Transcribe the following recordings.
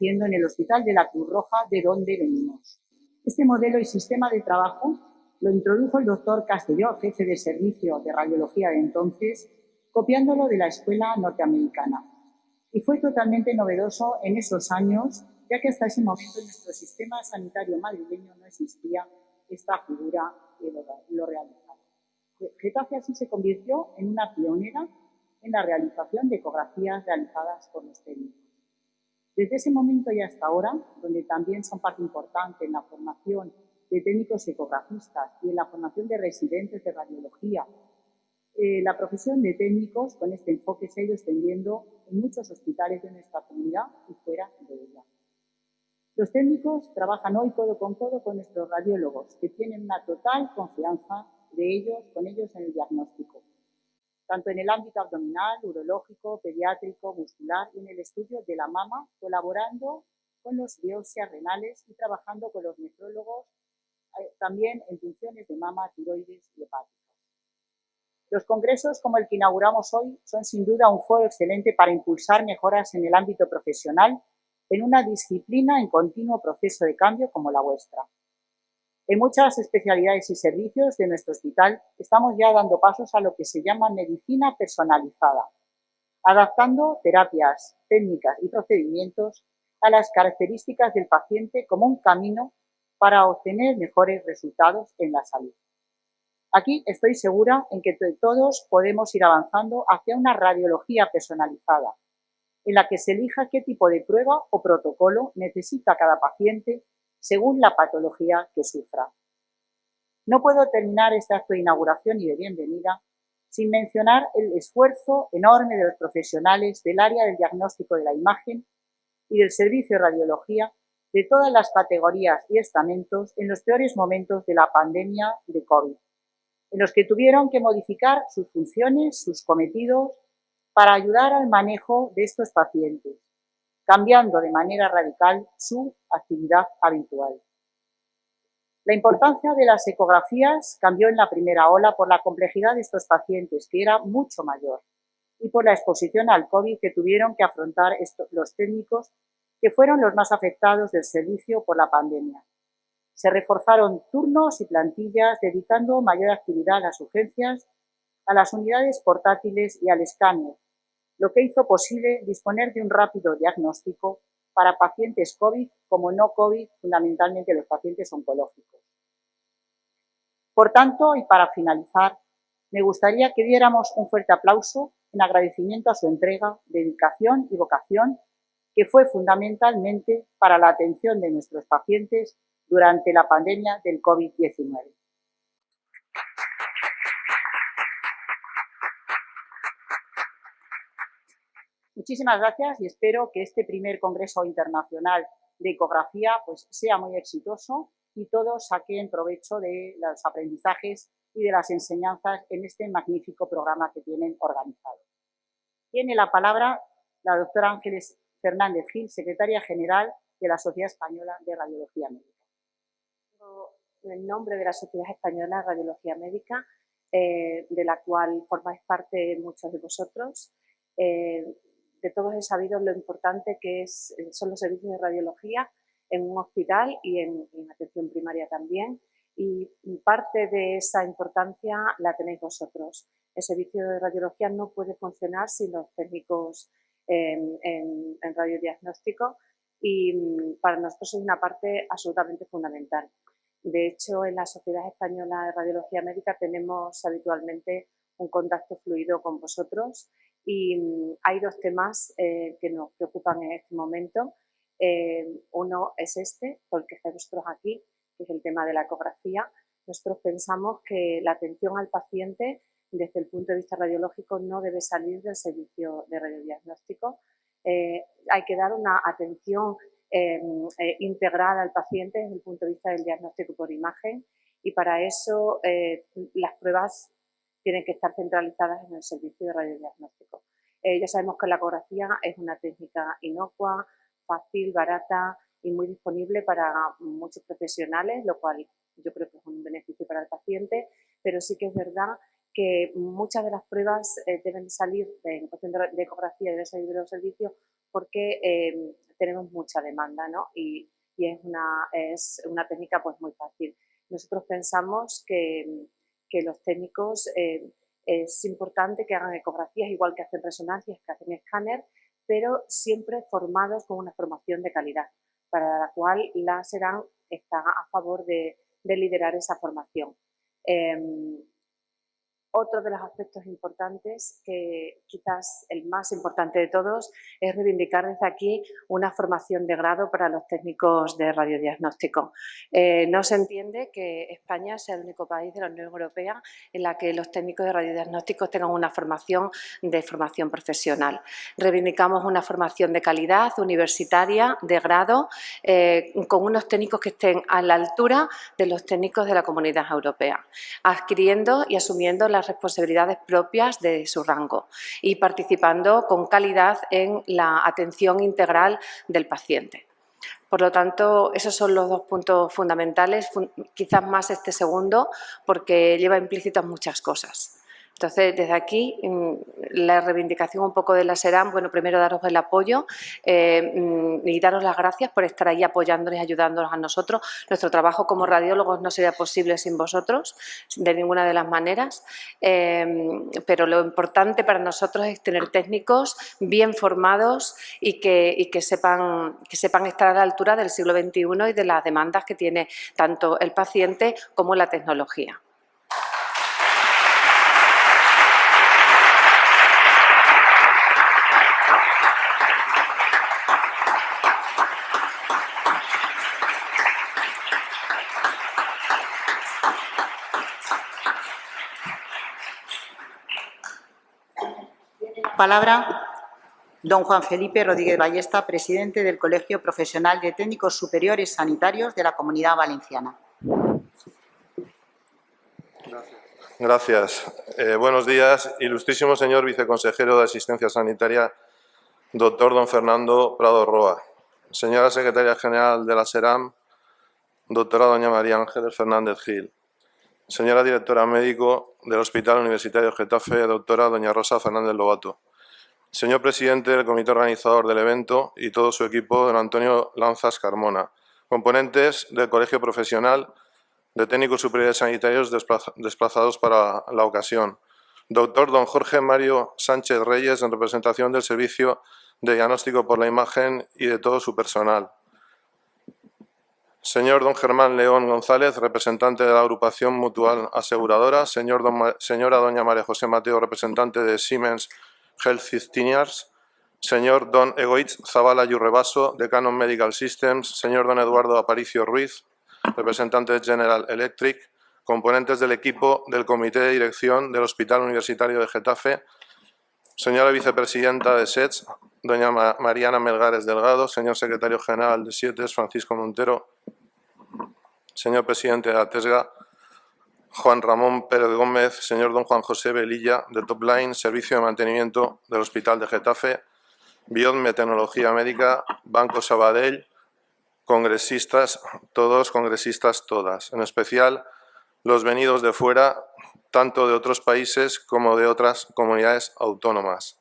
haciendo en el Hospital de la Cruz Roja, de donde venimos. Este modelo y sistema de trabajo lo introdujo el doctor Castelló, jefe de servicio de radiología de entonces, copiándolo de la escuela norteamericana. Y fue totalmente novedoso en esos años, ya que hasta ese momento en nuestro sistema sanitario madrileño no existía esta figura que lo realizaba. Getafe así se convirtió en una pionera en la realización de ecografías realizadas por los técnicos. Desde ese momento y hasta ahora, donde también son parte importante en la formación de técnicos ecografistas y en la formación de residentes de radiología, eh, la profesión de técnicos con este enfoque se ha ido extendiendo en muchos hospitales de nuestra comunidad y fuera de ella. Los técnicos trabajan hoy codo con codo con nuestros radiólogos, que tienen una total confianza de ellos, con ellos en el diagnóstico, tanto en el ámbito abdominal, urológico, pediátrico, muscular y en el estudio de la mama, colaborando con los biopsias renales y trabajando con los nefrólogos eh, también en funciones de mama, tiroides y hepáticas. Los congresos como el que inauguramos hoy son sin duda un foro excelente para impulsar mejoras en el ámbito profesional en una disciplina en continuo proceso de cambio como la vuestra. En muchas especialidades y servicios de nuestro hospital estamos ya dando pasos a lo que se llama medicina personalizada, adaptando terapias, técnicas y procedimientos a las características del paciente como un camino para obtener mejores resultados en la salud. Aquí estoy segura en que todos podemos ir avanzando hacia una radiología personalizada, en la que se elija qué tipo de prueba o protocolo necesita cada paciente según la patología que sufra. No puedo terminar este acto de inauguración y de bienvenida sin mencionar el esfuerzo enorme de los profesionales del área del diagnóstico de la imagen y del servicio de radiología de todas las categorías y estamentos en los peores momentos de la pandemia de COVID, en los que tuvieron que modificar sus funciones, sus cometidos, para ayudar al manejo de estos pacientes, cambiando de manera radical su actividad habitual. La importancia de las ecografías cambió en la primera ola por la complejidad de estos pacientes, que era mucho mayor, y por la exposición al COVID que tuvieron que afrontar los técnicos que fueron los más afectados del servicio por la pandemia. Se reforzaron turnos y plantillas, dedicando mayor actividad a las urgencias, a las unidades portátiles y al escáner, lo que hizo posible disponer de un rápido diagnóstico para pacientes COVID como no COVID, fundamentalmente los pacientes oncológicos. Por tanto, y para finalizar, me gustaría que diéramos un fuerte aplauso en agradecimiento a su entrega, dedicación y vocación que fue fundamentalmente para la atención de nuestros pacientes durante la pandemia del COVID-19. Muchísimas gracias y espero que este primer Congreso Internacional de Ecografía pues, sea muy exitoso y todos saquen provecho de los aprendizajes y de las enseñanzas en este magnífico programa que tienen organizado. Tiene la palabra la doctora Ángeles Fernández Gil, secretaria general de la Sociedad Española de Radiología Médica. En nombre de la Sociedad Española de Radiología Médica, eh, de la cual formáis parte muchos de vosotros, eh, de todos he sabido lo importante que es, eh, son los servicios de radiología en un hospital y en, atención primaria también. Y parte de esa importancia la tenéis vosotros. El servicio de radiología no puede funcionar sin los técnicos en, en, radiodiagnóstico y mm, para nosotros es una parte absolutamente fundamental. De hecho, en la Sociedad Española de Radiología Médica tenemos habitualmente un contacto fluido con vosotros y mm, hay dos temas eh, que nos preocupan en este momento. Eh, uno es este, porque estáis vosotros aquí, que es el tema de la ecografía. Nosotros pensamos que la atención al paciente desde el punto de vista radiológico no debe salir del servicio de radiodiagnóstico. Eh, hay que dar una atención em, eh, integral al paciente desde el punto de vista del diagnóstico por imagen y para eso las pruebas tienen que estar centralizadas en el servicio de radiodiagnóstico. ya sabemos que la ecografía es una técnica inocua, fácil, barata y muy disponible para muchos profesionales, lo cual yo creo que es un beneficio para el paciente, pero sí que es verdad que muchas de las pruebas eh, deben salir en cuestión de, ecografía, deben salir de los servicios porque eh, tenemos mucha demanda ¿no? y, es, una, es una técnica pues muy fácil. Nosotros pensamos que, que los técnicos eh, es importante que hagan ecografías igual que hacen resonancias, que hacen escáner, pero siempre formados con una formación de calidad, para la cual la SERAN está a favor de, liderar esa formación. Em, otro de los aspectos importantes, que quizás el más importante de todos, es reivindicar desde aquí una formación de grado para los técnicos de radiodiagnóstico. Eh, no se entiende que España sea el único país de la Unión Europea en la que los técnicos de radiodiagnóstico tengan una formación de formación profesional. Reivindicamos una formación de calidad, universitaria, de grado, eh, con unos técnicos que estén a la altura de los técnicos de la Comunidad Europea, adquiriendo y asumiendo la responsabilidades propias de su rango y participando con calidad en la atención integral del paciente. Por lo tanto, esos son los dos puntos fundamentales, quizás más este segundo, porque lleva implícitas muchas cosas. Entonces, desde aquí, mm, la reivindicación un poco de la SERAM, bueno, primero daros el apoyo eh, mm, y daros las gracias por estar ahí apoyándonos y ayudándonos a nosotros. Nuestro trabajo como radiólogos no sería posible sin vosotros, de ninguna de las maneras, eh, pero lo importante para nosotros es tener técnicos bien formados y y que, sepan, que sepan estar a la altura del siglo XXI y de las demandas que tiene tanto el paciente como la tecnología. Palabra don Juan Felipe Rodríguez Ballesta, presidente del Colegio Profesional de Técnicos Superiores Sanitarios de la Comunidad Valenciana. Gracias. Eh, buenos días, ilustrísimo señor viceconsejero de Asistencia Sanitaria, doctor don Fernando Prado Roa. Señora secretaria general de la SERAM, doctora doña María Ángeles Fernández Gil. Señora directora médico del Hospital Universitario Getafe, doctora doña Rosa Fernández Lobato. Señor presidente del comité organizador del evento y todo su equipo, don Antonio Lanzas Carmona. Componentes del Colegio Profesional de Técnicos Superiores Sanitarios desplazados para la ocasión. Doctor don Jorge Mario Sánchez Reyes, en representación del Servicio de Diagnóstico por la Imagen y de todo su personal. Señor don Germán León González, representante de la agrupación mutual aseguradora. Señor señora doña María José Mateo, representante de Siemens Health Engineers, señor Don Egoitz Zavala Yurrebaso, de Canon Medical Systems, señor Don Eduardo Aparicio Ruiz, representante de General Electric, componentes del equipo del Comité de Dirección del Hospital Universitario de Getafe, señora vicepresidenta de SETS, doña Mariana Melgares Delgado, señor secretario general de SIETES, Francisco Montero, señor presidente de ATESGA, Juan Ramón Pérez Gómez, señor don Juan José Velilla, de Topline, Servicio de Mantenimiento del Hospital de Getafe, Biod Meteorología Médica, Banco Sabadell, congresistas, todos, congresistas todas, en especial los venidos de fuera, tanto de otros países como de otras comunidades autónomas.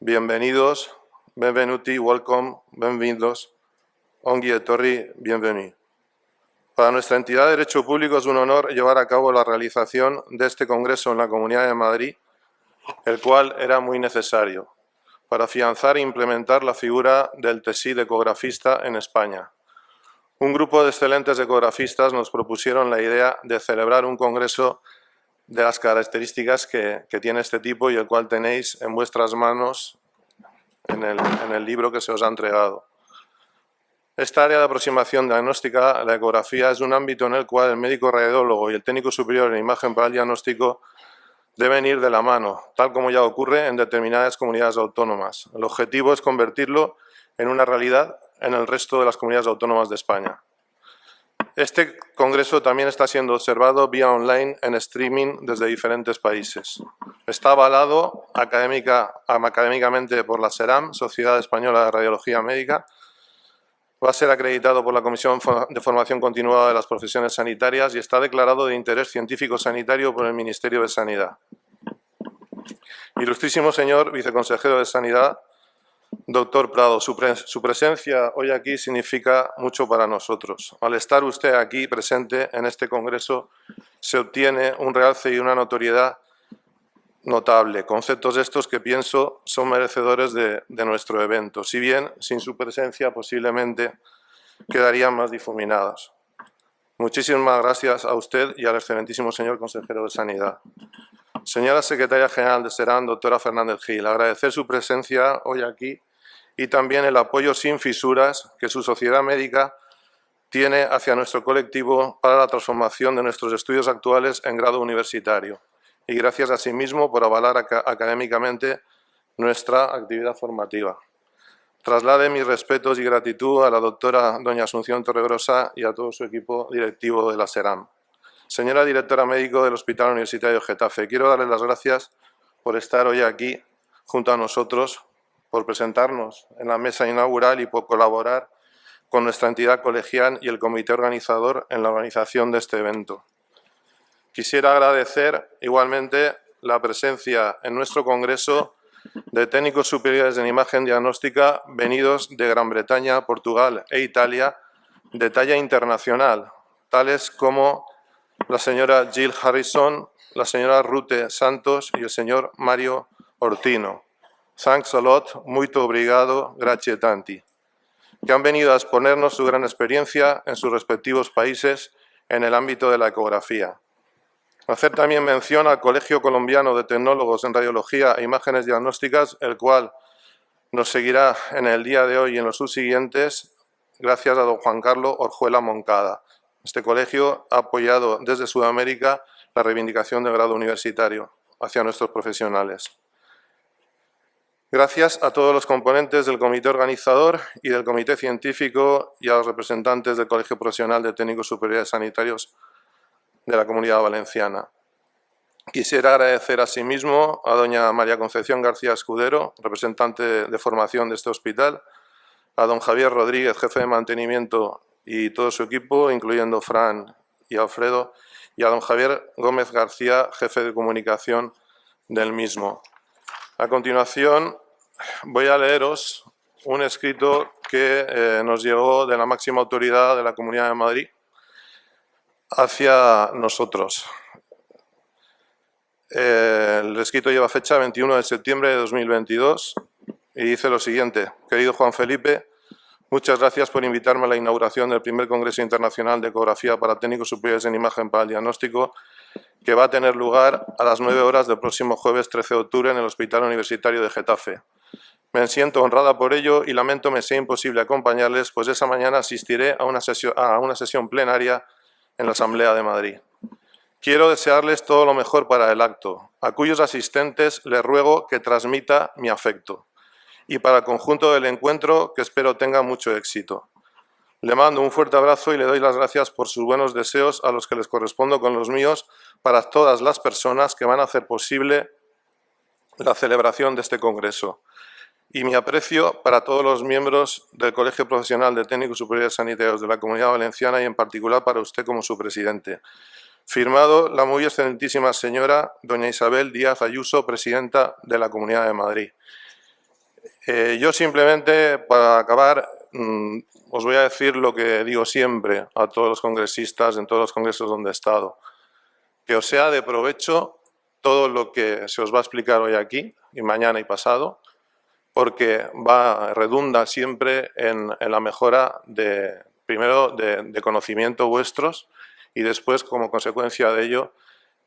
Bienvenidos, benvenuti, welcome, bienvenidos, ongi etorri, bienvenido. Para nuestra entidad de Derecho Público es un honor llevar a cabo la realización de este Congreso en la Comunidad de Madrid, el cual era muy necesario, para afianzar e implementar la figura del TESID ecografista en España. Un grupo de excelentes ecografistas nos propusieron la idea de celebrar un congreso de las características que, tiene este tipo y el cual tenéis en vuestras manos en el libro que se os ha entregado. Esta área de aproximación diagnóstica, la ecografía, es un ámbito en el cual el médico radiólogo y el técnico superior en imagen para el diagnóstico deben ir de la mano, tal como ya ocurre en determinadas comunidades autónomas. El objetivo es convertirlo en una realidad en el resto de las comunidades autónomas de España. Este congreso también está siendo observado vía online en streaming desde diferentes países. Está avalado académicamente por la SERAM, Sociedad Española de Radiología Médica, Va a ser acreditado por la Comisión de Formación Continuada de las Profesiones Sanitarias y está declarado de interés científico sanitario por el Ministerio de Sanidad. Ilustrísimo señor viceconsejero de Sanidad, doctor Prado, su, su, presencia hoy aquí significa mucho para nosotros. Al estar usted aquí presente en este congreso, se obtiene un realce y una notoriedad notable. Conceptos estos que pienso son merecedores de, de nuestro evento, si bien sin su presencia posiblemente quedarían más difuminados. Muchísimas gracias a usted y al excelentísimo señor consejero de Sanidad. Señora Secretaria General de Serán, doctora Fernández Gil, agradecer su presencia hoy aquí y también el apoyo sin fisuras que su sociedad médica tiene hacia nuestro colectivo para la transformación de nuestros estudios actuales en grado universitario y gracias a sí mismo por avalar académicamente nuestra actividad formativa. Traslade mis respetos y gratitud a la doctora doña Asunción Torregrosa y a todo su equipo directivo de la SERAM. Señora directora médico del Hospital Universitario Getafe, quiero darle las gracias por estar hoy aquí junto a nosotros, por presentarnos en la mesa inaugural y por colaborar con nuestra entidad colegial y el comité organizador en la organización de este evento. Quisiera agradecer igualmente la presencia en nuestro congreso de técnicos superiores en imagen diagnóstica venidos de Gran Bretaña, Portugal e Italia de talla internacional, tales como la señora Jill Harrison, la señora Rute Santos y el señor Mario Ortino. Thanks a lot, muito obrigado, grazie tanti, que han venido a exponernos su gran experiencia en sus respectivos países en el ámbito de la ecografía. Hacer también mención al Colegio Colombiano de Tecnólogos en Radiología e Imágenes Diagnósticas, el cual nos seguirá en el día de hoy y en los subsiguientes, gracias a don Juan Carlos Orjuela Moncada. Este colegio ha apoyado desde Sudamérica la reivindicación del grado universitario hacia nuestros profesionales. Gracias a todos los componentes del comité organizador y del comité científico y a los representantes del Colegio Profesional de Técnicos Superiores Sanitarios de la Comunidad Valenciana. Quisiera agradecer asimismo a doña María Concepción García Escudero, representante de formación de este hospital, a don Javier Rodríguez, jefe de mantenimiento y todo su equipo, incluyendo Fran y Alfredo, y a don Javier Gómez García, jefe de comunicación del mismo. A continuación voy a leeros un escrito que eh, nos llegó de la máxima autoridad de la Comunidad de Madrid, hacia nosotros. el escrito lleva fecha 21 de septiembre de 2022 y dice lo siguiente. Querido Juan Felipe, muchas gracias por invitarme a la inauguración del primer Congreso Internacional de Ecografía para Técnicos Superiores en Imagen para el Diagnóstico que va a tener lugar a las 9 horas del próximo jueves 13 de octubre en el Hospital Universitario de Getafe. Me siento honrada por ello y lamento me sea imposible acompañarles, pues esa mañana asistiré a una sesión, a una sesión plenaria en la Asamblea de Madrid. Quiero desearles todo lo mejor para el acto, a cuyos asistentes les ruego que transmita mi afecto, y para el conjunto del encuentro que espero tenga mucho éxito. Le mando un fuerte abrazo y le doy las gracias por sus buenos deseos a los que les correspondo con los míos para todas las personas que van a hacer posible la celebración de este congreso. Y mi aprecio para todos los miembros del Colegio Profesional de Técnicos Superiores Sanitarios de la Comunidad Valenciana y en particular para usted como su presidente. Firmado la muy excelentísima señora doña Isabel Díaz Ayuso, presidenta de la Comunidad de Madrid. Eh, yo simplemente, para acabar, mm, os voy a decir lo que digo siempre a todos los congresistas en todos los congresos donde he estado. Que os sea de provecho todo lo que se os va a explicar hoy aquí, y mañana y pasado, porque va, redunda siempre en, la mejora de, primero, de, conocimiento vuestros y después, como consecuencia de ello,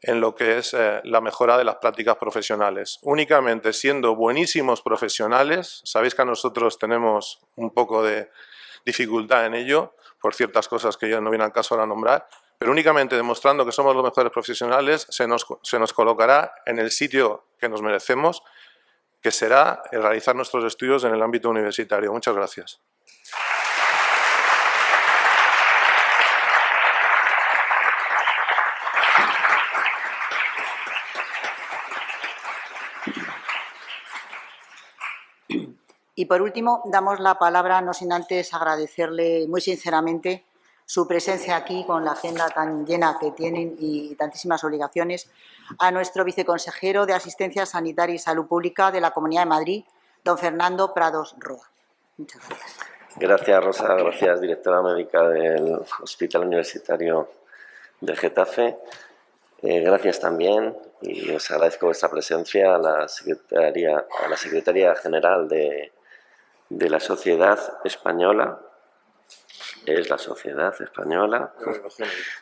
en lo que es eh, la mejora de las prácticas profesionales. Únicamente siendo buenísimos profesionales, sabéis que a nosotros tenemos un poco de dificultad en ello, por ciertas cosas que ya no viene al caso ahora nombrar, pero únicamente demostrando que somos los mejores profesionales se nos, se nos colocará en el sitio que nos merecemos, que será realizar nuestros estudios en el ámbito universitario. Muchas gracias. Y por último, damos la palabra, no sin antes agradecerle muy sinceramente su presencia aquí con la agenda tan llena que tienen y tantísimas obligaciones, a nuestro viceconsejero de Asistencia Sanitaria y Salud Pública de la Comunidad de Madrid, don Fernando Prados Roa. Muchas gracias. Gracias, Rosa. Gracias, directora médica del Hospital Universitario de Getafe. Eh, gracias también y os agradezco vuestra presencia a la Secretaría, a la Secretaría General de, de la Sociedad Española es la Sociedad Española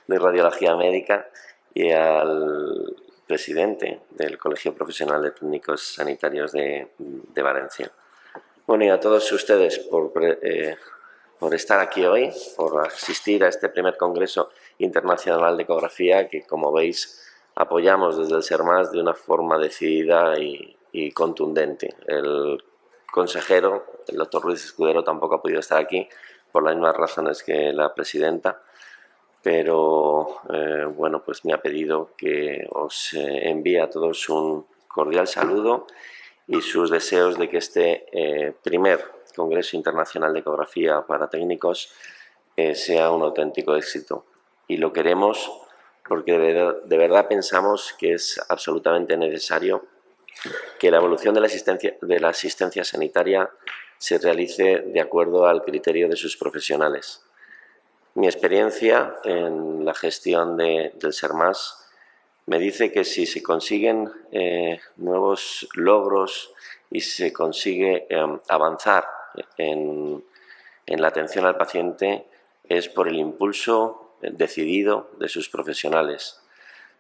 de Radiología Médica y al presidente del Colegio Profesional de Técnicos Sanitarios de, Valencia. Bueno, y a todos ustedes por, eh, por estar aquí hoy, por asistir a este primer Congreso Internacional de Ecografía que, como veis, apoyamos desde el SERMAS de una forma decidida y, y contundente. El consejero, el doctor Ruiz Escudero, tampoco ha podido estar aquí, por las mismas razones que la presidenta, pero eh, bueno, pues me ha pedido que os eh, envíe a todos un cordial saludo y sus deseos de que este eh, primer Congreso Internacional de Ecografía para Técnicos sea un auténtico éxito. Y lo queremos porque de, verdad pensamos que es absolutamente necesario que la evolución de la asistencia, de la asistencia sanitaria se realice de acuerdo al criterio de sus profesionales. Mi experiencia en la gestión de, del SERMAS me dice que si se consiguen eh, nuevos logros y se consigue em, avanzar en, la atención al paciente es por el impulso decidido de sus profesionales.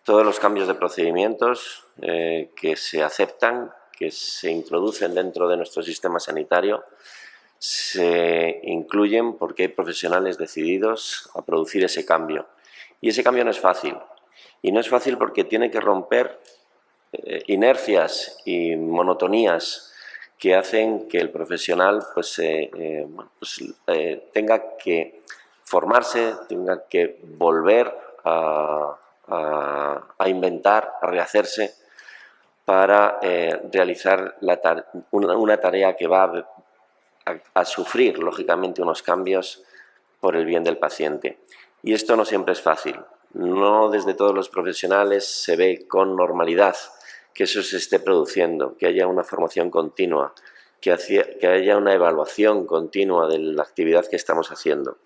Todos los cambios de procedimientos eh, que se aceptan que se introducen dentro de nuestro sistema sanitario se incluyen porque hay profesionales decididos a producir ese cambio. Y ese cambio no es fácil. Y no es fácil porque tiene que romper eh, inercias y monotonías que hacen que el profesional pues, eh, eh, pues tenga que formarse, tenga que volver a, a inventar, a rehacerse para eh, realizar una, tarea que va a, sufrir, lógicamente, unos cambios por el bien del paciente. Y esto no siempre es fácil. No desde todos los profesionales se ve con normalidad que eso se esté produciendo, que haya una formación continua, que, que haya una evaluación continua de la actividad que estamos haciendo.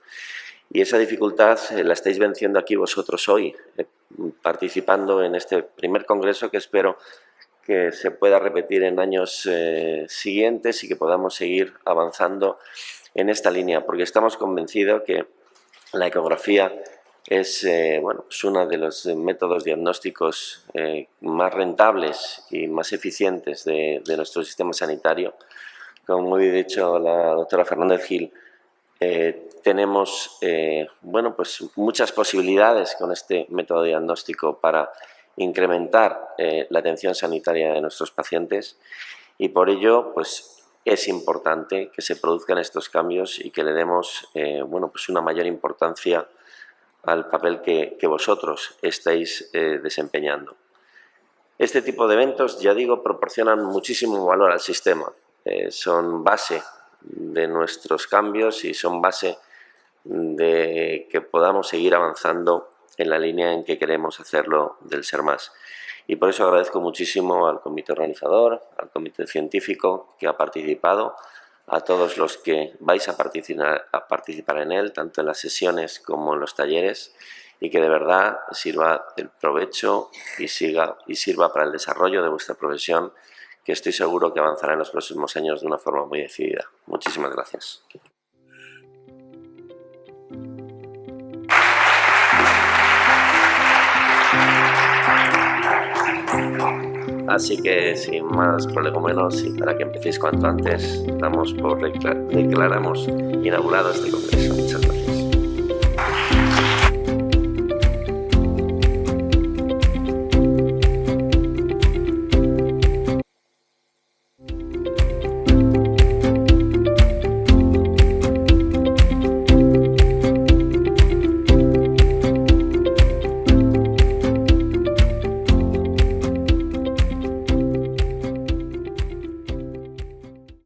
Y esa dificultad eh, la estáis venciendo aquí vosotros hoy, eh, participando en este primer congreso que espero que se pueda repetir en años eh, siguientes y que podamos seguir avanzando en esta línea, porque estamos convencidos que la ecografía es, eh, bueno, es uno de los métodos diagnósticos eh, más rentables y más eficientes de, de, nuestro sistema sanitario. Como muy dicho la doctora Fernández Gil, tenemos bueno, pues muchas posibilidades con este método diagnóstico para incrementar eh, la atención sanitaria de nuestros pacientes y por ello pues, es importante que se produzcan estos cambios y que le demos eh, bueno, pues una mayor importancia al papel que, vosotros estáis eh, desempeñando. Este tipo de eventos, ya digo, proporcionan muchísimo valor al sistema. son base de nuestros cambios y son base de que podamos seguir avanzando en la línea en que queremos hacerlo del ser más. Y por eso agradezco muchísimo al comité organizador, al comité científico que ha participado, a todos los que vais a participar, en él, tanto en las sesiones como en los talleres, y que de verdad sirva el provecho y, siga, y sirva para el desarrollo de vuestra profesión, que estoy seguro que avanzará en los próximos años de una forma muy decidida. Muchísimas gracias. Así que sin más menos y para que empecéis cuanto antes, damos por declaramos inaugurado este congreso. Muchas gracias.